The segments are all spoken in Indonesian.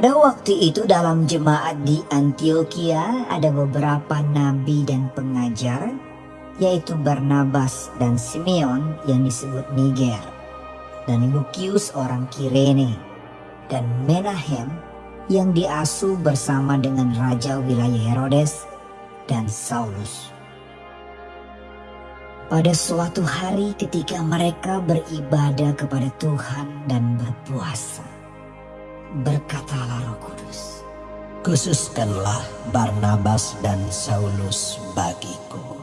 Pada waktu itu dalam jemaat di Antioquia ada beberapa nabi dan pengajar, yaitu Barnabas dan Simeon yang disebut Niger, dan Lukius orang Kirene, dan Menahem yang diasuh bersama dengan Raja wilayah Herodes dan Saulus. Pada suatu hari ketika mereka beribadah kepada Tuhan dan berpuasa, Berkatalah Roh Kudus, Khususkanlah Barnabas dan Saulus bagiku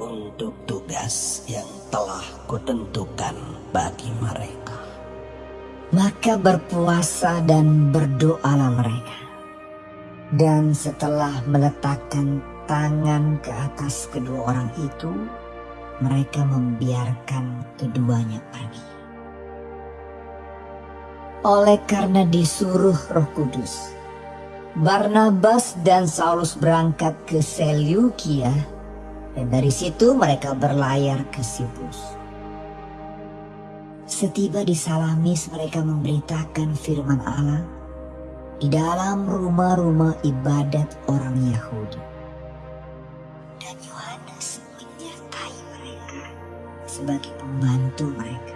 untuk tugas yang telah kutentukan bagi mereka. maka berpuasa dan berdoalah mereka. Dan setelah meletakkan tangan ke atas kedua orang itu, mereka membiarkan keduanya pergi. Oleh karena disuruh Roh Kudus, Barnabas dan Saulus berangkat ke Seleukia dan dari situ mereka berlayar ke Siprus. Setiba di Salamis mereka memberitakan firman Allah di dalam rumah-rumah ibadat orang Yahudi. Dan Yohanes menyertai mereka sebagai pembantu mereka.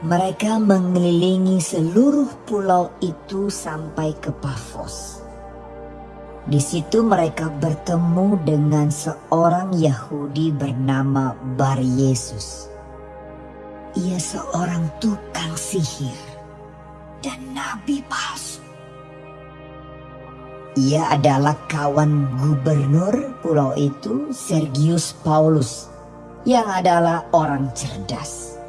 Mereka mengelilingi seluruh pulau itu sampai ke Pafos. Di situ mereka bertemu dengan seorang Yahudi bernama Bar Yesus. Ia seorang tukang sihir dan nabi palsu. Ia adalah kawan gubernur pulau itu, Sergius Paulus, yang adalah orang cerdas.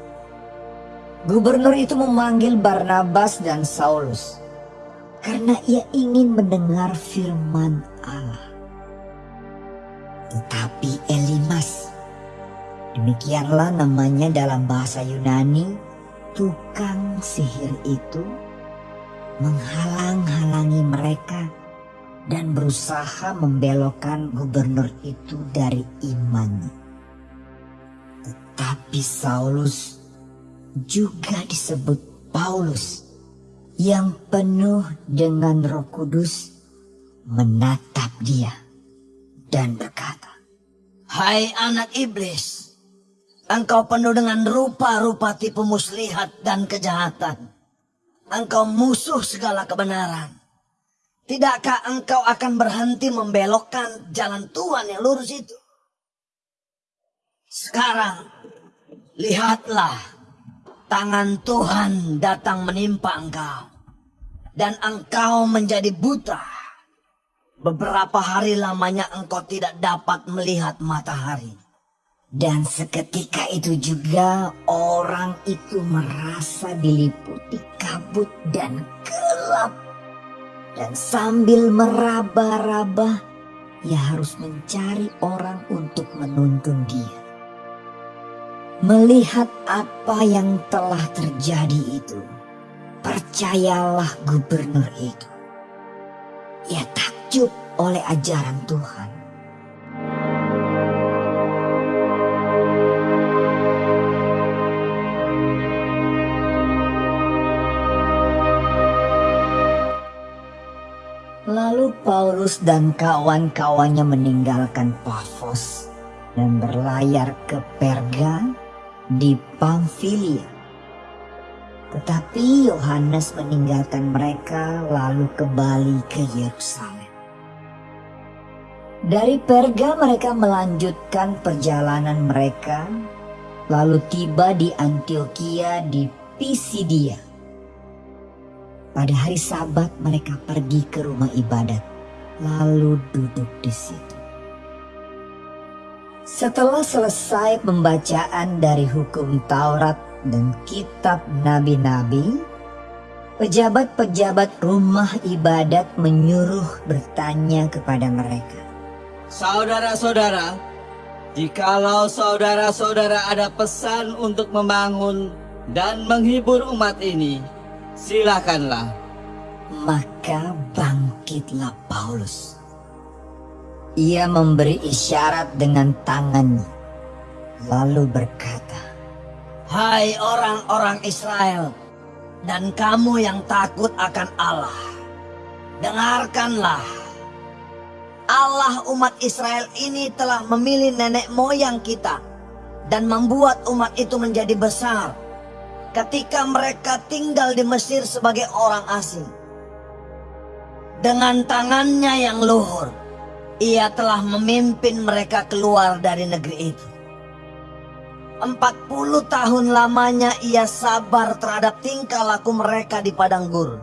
Gubernur itu memanggil Barnabas dan Saulus karena ia ingin mendengar firman Allah. Tetapi Elimas, demikianlah namanya dalam bahasa Yunani, tukang sihir itu menghalang-halangi mereka dan berusaha membelokkan gubernur itu dari imannya. Tetapi Saulus juga disebut Paulus yang penuh dengan roh kudus menatap dia dan berkata, Hai anak iblis, engkau penuh dengan rupa-rupa tipu muslihat dan kejahatan. Engkau musuh segala kebenaran. Tidakkah engkau akan berhenti membelokkan jalan Tuhan yang lurus itu? Sekarang, lihatlah tangan Tuhan datang menimpa engkau. Dan engkau menjadi buta. Beberapa hari lamanya engkau tidak dapat melihat matahari. Dan seketika itu juga orang itu merasa diliputi kabut dan gelap. Dan sambil meraba-raba, ia harus mencari orang untuk menuntun dia. Melihat apa yang telah terjadi itu, percayalah gubernur itu. Ia takjub oleh ajaran Tuhan. Lalu Paulus dan kawan-kawannya meninggalkan Pafos dan berlayar ke Perga di Pamfilia. Tetapi Yohanes meninggalkan mereka lalu kembali ke Yerusalem. Dari Perga mereka melanjutkan perjalanan mereka lalu tiba di Antioquia di Pisidia. Pada hari Sabat mereka pergi ke rumah ibadat lalu duduk di situ. Setelah selesai pembacaan dari hukum Taurat dan kitab nabi-nabi, pejabat-pejabat rumah ibadat menyuruh bertanya kepada mereka. Saudara-saudara, jikalau saudara-saudara ada pesan untuk membangun dan menghibur umat ini, silakanlah. Maka bangkitlah Paulus. Ia memberi isyarat dengan tangannya, lalu berkata, Hai orang-orang Israel, dan kamu yang takut akan Allah, dengarkanlah. Allah umat Israel ini telah memilih nenek moyang kita dan membuat umat itu menjadi besar ketika mereka tinggal di Mesir sebagai orang asing. Dengan tangannya yang luhur, ia telah memimpin mereka keluar dari negeri itu. Empat puluh tahun lamanya ia sabar terhadap tingkah laku mereka di padang gurun.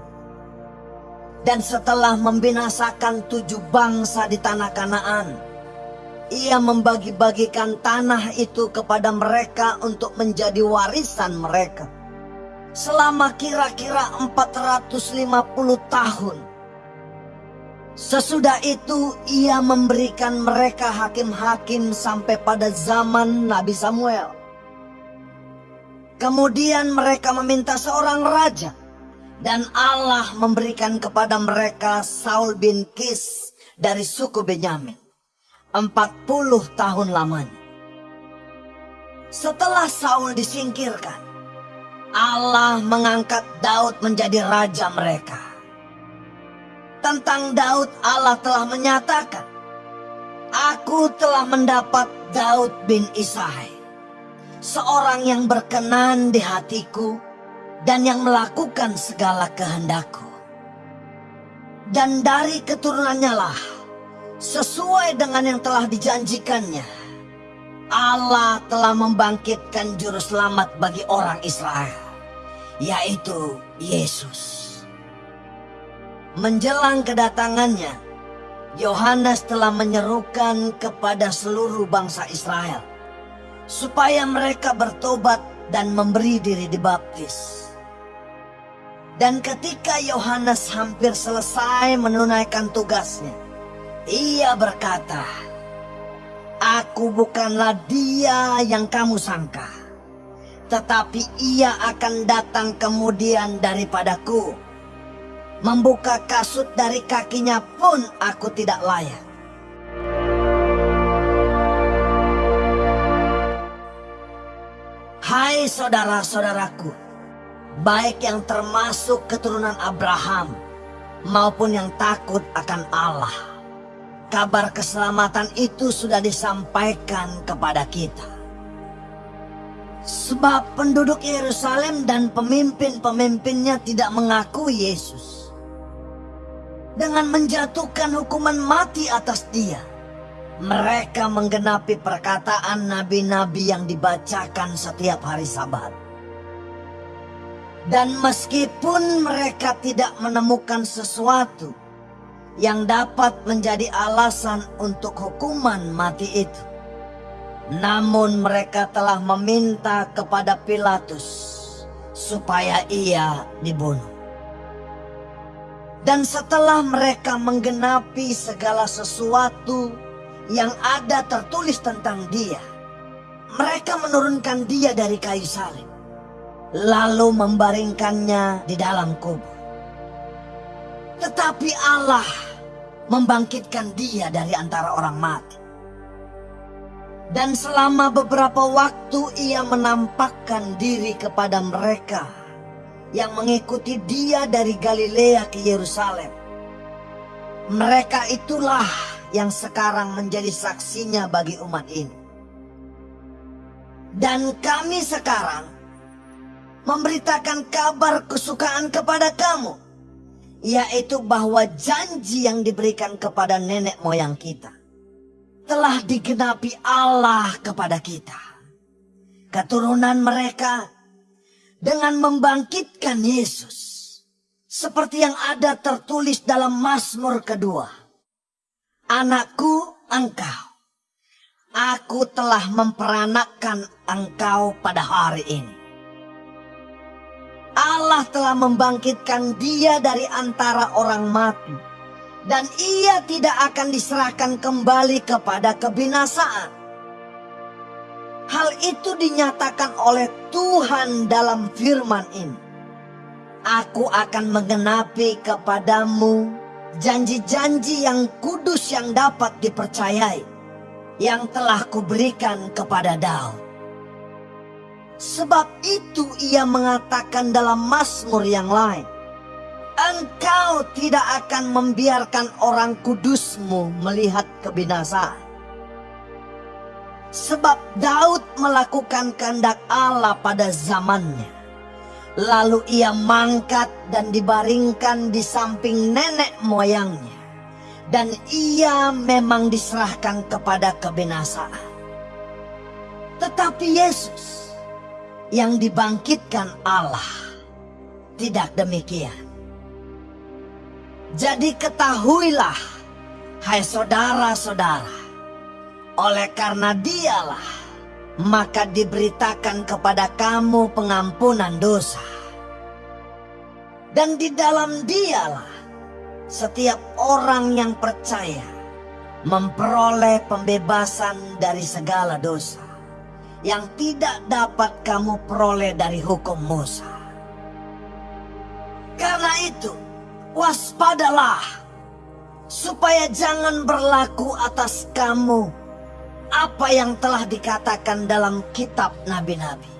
Dan setelah membinasakan tujuh bangsa di tanah Kanaan, ia membagi-bagikan tanah itu kepada mereka untuk menjadi warisan mereka. Selama kira-kira 450 tahun. Sesudah itu ia memberikan mereka hakim-hakim sampai pada zaman Nabi Samuel. Kemudian mereka meminta seorang raja. Dan Allah memberikan kepada mereka Saul bin Kis dari suku Benyamin. 40 tahun lamanya. Setelah Saul disingkirkan, Allah mengangkat Daud menjadi raja mereka. Tentang Daud Allah telah menyatakan, Aku telah mendapat Daud bin Isai seorang yang berkenan di hatiku dan yang melakukan segala kehendakku. Dan dari keturunannya lah, sesuai dengan yang telah dijanjikannya, Allah telah membangkitkan juru selamat bagi orang Israel, yaitu Yesus. Menjelang kedatangannya, Yohanes telah menyerukan kepada seluruh bangsa Israel supaya mereka bertobat dan memberi diri dibaptis. Dan ketika Yohanes hampir selesai menunaikan tugasnya, ia berkata, Aku bukanlah dia yang kamu sangka, tetapi ia akan datang kemudian daripadaku. Membuka kasut dari kakinya pun aku tidak layak. Hai saudara-saudaraku, baik yang termasuk keturunan Abraham maupun yang takut akan Allah. Kabar keselamatan itu sudah disampaikan kepada kita. Sebab penduduk Yerusalem dan pemimpin-pemimpinnya tidak mengakui Yesus. Dengan menjatuhkan hukuman mati atas dia mereka menggenapi perkataan nabi-nabi yang dibacakan setiap hari sabat. Dan meskipun mereka tidak menemukan sesuatu yang dapat menjadi alasan untuk hukuman mati itu. Namun mereka telah meminta kepada Pilatus supaya ia dibunuh. Dan setelah mereka menggenapi segala sesuatu yang ada tertulis tentang dia. Mereka menurunkan dia dari kayu salib. Lalu membaringkannya di dalam kubur. Tetapi Allah membangkitkan dia dari antara orang mati. Dan selama beberapa waktu ia menampakkan diri kepada mereka yang mengikuti dia dari Galilea ke Yerusalem. Mereka itulah yang sekarang menjadi saksinya bagi umat ini. Dan kami sekarang memberitakan kabar kesukaan kepada kamu, yaitu bahwa janji yang diberikan kepada nenek moyang kita telah digenapi Allah kepada kita. Keturunan mereka dengan membangkitkan Yesus seperti yang ada tertulis dalam Mazmur kedua Anakku engkau, aku telah memperanakkan engkau pada hari ini. Allah telah membangkitkan dia dari antara orang mati. Dan ia tidak akan diserahkan kembali kepada kebinasaan. Hal itu dinyatakan oleh Tuhan dalam firman ini. Aku akan menggenapi kepadamu janji-janji yang kudus yang dapat dipercayai yang telah kuberikan kepada Daud. Sebab itu ia mengatakan dalam Mazmur yang lain, Engkau tidak akan membiarkan orang kudusmu melihat kebinasaan. Sebab Daud melakukan kehendak Allah pada zamannya. Lalu ia mangkat dan dibaringkan di samping nenek moyangnya. Dan ia memang diserahkan kepada kebinasaan. Tetapi Yesus yang dibangkitkan Allah tidak demikian. Jadi ketahuilah, hai saudara-saudara, oleh karena dialah, maka diberitakan kepada kamu pengampunan dosa. Dan di dalam dialah, setiap orang yang percaya memperoleh pembebasan dari segala dosa yang tidak dapat kamu peroleh dari hukum Musa. Karena itu, waspadalah supaya jangan berlaku atas kamu apa yang telah dikatakan dalam kitab nabi-nabi.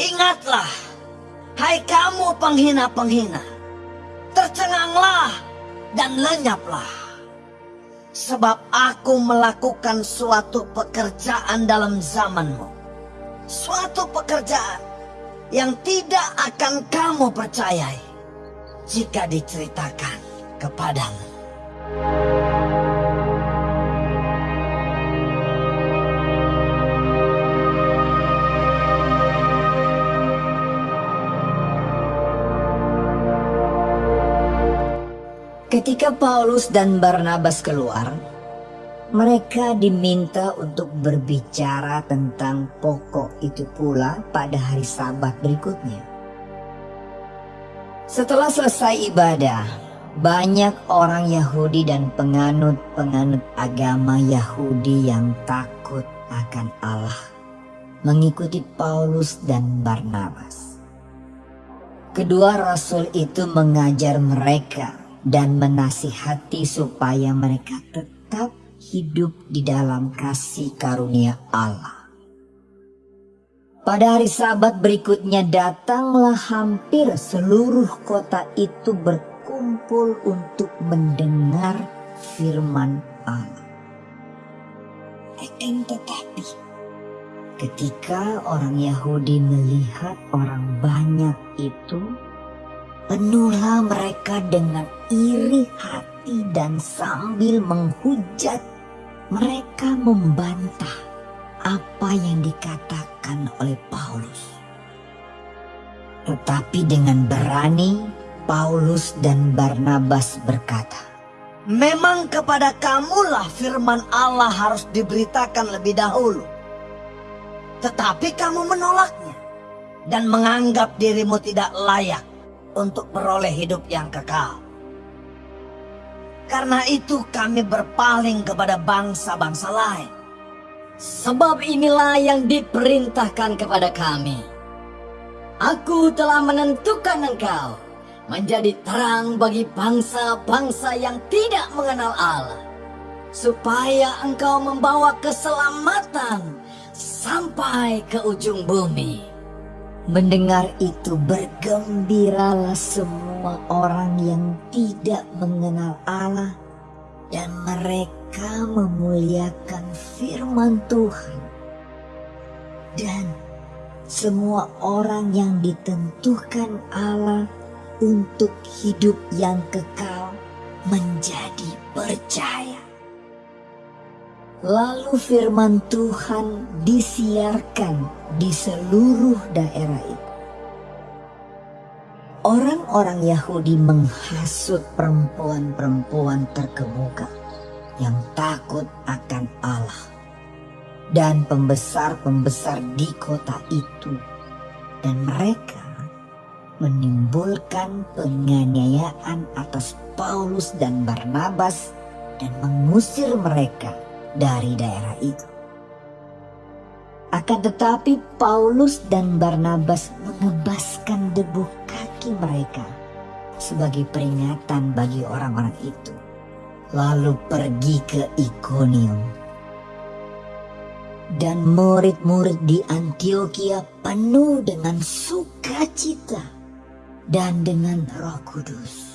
Ingatlah, hai kamu penghina-penghina, tercenganglah dan lenyaplah. Sebab aku melakukan suatu pekerjaan dalam zamanmu. Suatu pekerjaan yang tidak akan kamu percayai jika diceritakan kepadamu. Ketika Paulus dan Barnabas keluar, mereka diminta untuk berbicara tentang pokok itu pula pada hari Sabat berikutnya. Setelah selesai ibadah, banyak orang Yahudi dan penganut-penganut agama Yahudi yang takut akan Allah mengikuti Paulus dan Barnabas. Kedua rasul itu mengajar mereka dan menasihati supaya mereka tetap hidup di dalam kasih karunia Allah. Pada hari sabat berikutnya datanglah hampir seluruh kota itu berkumpul untuk mendengar firman Allah. Akan tetapi ketika orang Yahudi melihat orang banyak itu, penuhlah mereka dengan iri hati dan sambil menghujat mereka membantah apa yang dikatakan oleh Paulus. Tetapi dengan berani Paulus dan Barnabas berkata, Memang kepada kamulah firman Allah harus diberitakan lebih dahulu. Tetapi kamu menolaknya dan menganggap dirimu tidak layak untuk beroleh hidup yang kekal. Karena itu kami berpaling kepada bangsa-bangsa lain. Sebab inilah yang diperintahkan kepada kami. Aku telah menentukan engkau menjadi terang bagi bangsa-bangsa yang tidak mengenal Allah. Supaya engkau membawa keselamatan sampai ke ujung bumi. Mendengar itu bergembiralah semua orang yang tidak mengenal Allah dan mereka memuliakan firman Tuhan. Dan semua orang yang ditentukan Allah untuk hidup yang kekal menjadi percaya. Lalu firman Tuhan disiarkan di seluruh daerah itu. Orang-orang Yahudi menghasut perempuan-perempuan terkemuka yang takut akan Allah dan pembesar-pembesar di kota itu dan mereka menimbulkan penganiayaan atas Paulus dan Barnabas dan mengusir mereka dari daerah itu. Akan tetapi Paulus dan Barnabas mengebaskan debu kaki mereka sebagai peringatan bagi orang-orang itu. Lalu pergi ke Ikonium. dan murid-murid di Antioquia penuh dengan sukacita dan dengan Roh Kudus.